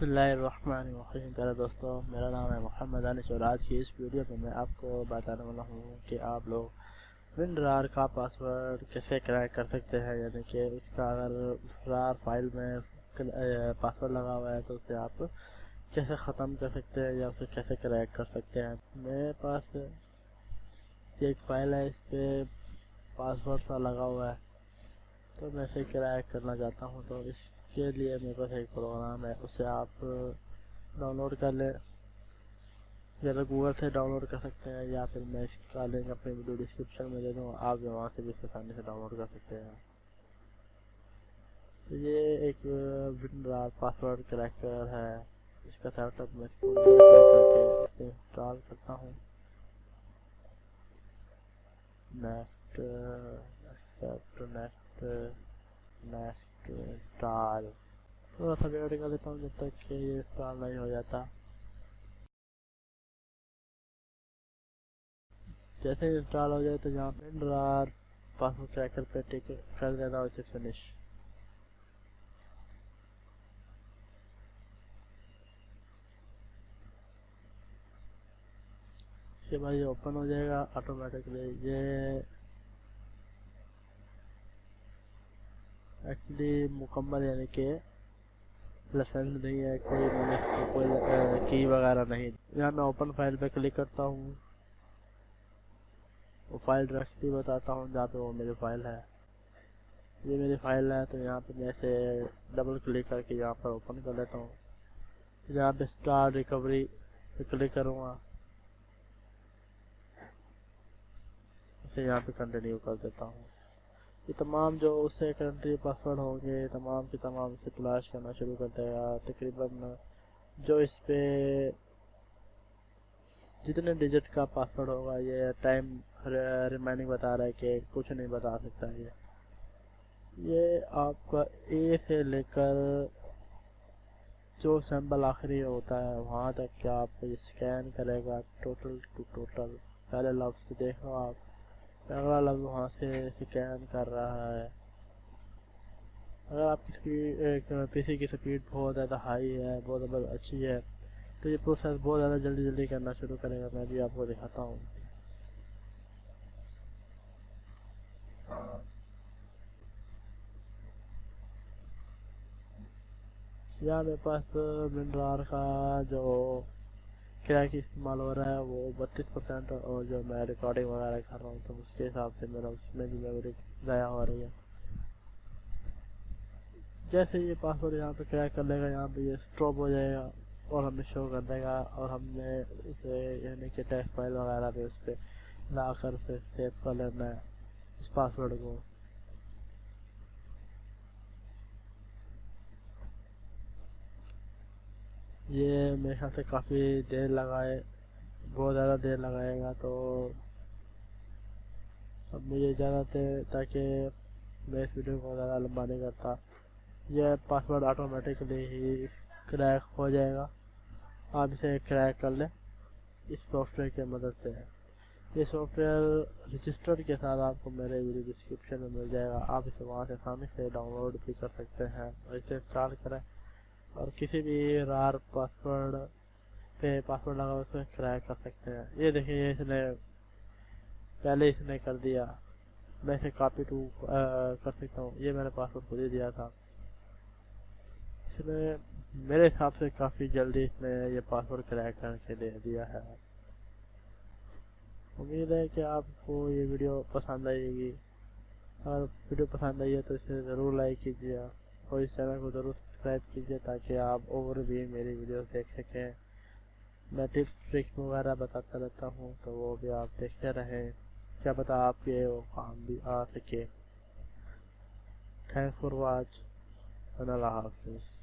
اللہ الرحمن الرحیم۔ پیارے دوستو، میرا نام ہے محمد انس اور آج کی اس ویڈیو میں میں آپ کو بتانے والا ہوں کہ آپ لوگ ون رار کا پاسورڈ کیسے کریک کر سکتے ہیں؟ یعنی کہ اس کا اگر رار فائل میں پاسورڈ لگا ہوا ہے تو اسے آپ کیسے ختم کر سکتے ہیں یا اسے کیسے کریک کر سکتے ہیں؟ میرے پاس ایک فائل ہے، اس پہ پاسورڈ سا لگا ہوا ہے۔ تو میں اسے کریک کرنا چاہتا ہوں تو اس کے لیے میرے پاس ایک پروگرام ہے، اسے آپ ڈاؤن لوڈ کر لیں۔ یا تو گوگل سے ڈاؤن لوڈ کر سکتے ہیں یا پھر میں اس کا لنک اپنی ویڈیو ڈسکرپشن میں دے دوں، آپ جو وہاں سے بھی آسانی سے ڈاؤن لوڈ کر سکتے ہیں۔ تو یہ ایک ونڈرار پاسورڈ کریکر ہے۔ اس کا سیٹ اپ میں اس کو کر کے انسٹال کرتا ہوں۔ Next accept next next install تھوڑا سا ویٹ کر لیتا ہوں جب تک کہ یہ انسٹال نہیں ہو جاتا جیسے انسٹال ہو جائے تو یہاں پہ ڈرار پاسورڈ ٹریکر پہ ٹک کر دینا اسے فنش اس کے بعد یہ اوپن ہو جائے گا آٹومیٹکلی یہ ایکچولی مکمل یعنی کہ لسنس نہیں ہے کوئی میں نے کوئی کی وغیرہ نہیں یہاں میں اوپن فائل پہ کلک کرتا ہوں وہ فائل ڈائریکٹلی بتاتا ہوں جہاں پہ وہ میری فائل ہے یہ میری فائل ہے تو یہاں پہ میں اسے ڈبل کلک کر کے یہاں پر اوپن کر لیتا ہوں یہاں پہ اسٹار ریکوری پہ کلک کروں گا اسے یہاں پہ کنٹینیو کر دیتا ہوں یہ تمام جو اسے کنٹری پاسورڈ ہوں گے، تمام کی تمام اسے تلاش کرنا شروع کر دے گا تقریباً جو اس پہ جتنے ڈیجٹ کا پاسورڈ ہوگا، یہ ٹائم ریمائننگ بتا رہا ہے کہ کچھ نہیں بتا سکتا یہ۔ یہ آپ کا اے سے لے کر جو سیمبل آخری ہوتا ہے، وہاں تک کہ آپ یہ سکین کرے گا ٹوٹل ٹو ٹوٹل پہلے لفظ دیکھو آپ۔ اگلا لفظ وہاں سے سکین کر رہا ہے۔ اگر آپ کی سپیڈ پی سی کی سپیڈ بہت زیادہ ہائی ہے، بہت زیادہ اچھی ہے، تو یہ پروسیس بہت زیادہ جلدی جلدی کرنا شروع کرے گا۔ میں بھی آپ کو دکھاتا ہوں۔ یہاں میرے پاس منرار کا جو کریک استعمال ہو رہا ہے، وہ بتیس پرسینٹ اور جو میں ریکارڈنگ وغیرہ کر رہا ہوں، تو اس کے حساب سے میرا اس میں بھی میموری ضائع ہو رہی ہے۔ جیسے یہ پاسورڈ یہاں پہ کریک کر لے گا، یہاں پہ یہ اسٹاپ ہو جائے گا اور ہمیں شو کر دے گا اور ہم نے اسے یعنی کہ ٹیکس فائل وغیرہ پہ اس پہ لا کر سے سیو کر لینا ہے اس پاسورڈ کو۔ یہ میرے خیال سے کافی دیر لگائے، بہت زیادہ دیر لگائے گا تو اب مجھے اجازت ہے تاکہ میں اس ویڈیو کو زیادہ لمبا نہیں کرتا۔ یہ پاسورڈ آٹومیٹکلی ہی کریک ہو جائے گا۔ آپ اسے کریک کر لیں۔ اس سافٹ ویئر کی مدد سے۔ یہ سافٹ ویئر رجسٹر کے ساتھ آپ کو میرے ویڈیو ڈسکرپشن میں مل جائے گا۔ آپ اسے وہاں سے آسانی سے ڈاؤن لوڈ بھی کر سکتے ہیں اور اسے انسٹال کریں۔ اور کسی بھی رار پاسورڈ پہ پاسورڈ لگا اس میں کریک کر سکتے ہیں۔ یہ دیکھیں، یہ اس نے پہلے اس نے کر دیا۔ میں اسے کاپی ٹو کر سکتا ہوں۔ یہ میں نے پاسورڈ خود ہی دیا تھا۔ اس نے میرے حساب سے کافی جلدی اس نے یہ پاسورڈ کریک کر کے دے دیا ہے۔ امید ہے کہ آپ کو یہ ویڈیو پسند آئے گی۔ اگر ویڈیو پسند آئی ہے تو اسے ضرور لائک کیجیے۔ اور اس چینل کو ضرور سبسکرائب کیجیے تاکہ آپ اور بھی میری ویڈیوز دیکھ سکیں۔ میں ٹپس ٹرکس وغیرہ بتاتا رہتا ہوں تو وہ بھی آپ دیکھتے رہیں۔ کیا پتا آپ کے وہ کام بھی آ سکے۔ تھینکس فار واچ اللہ حافظ۔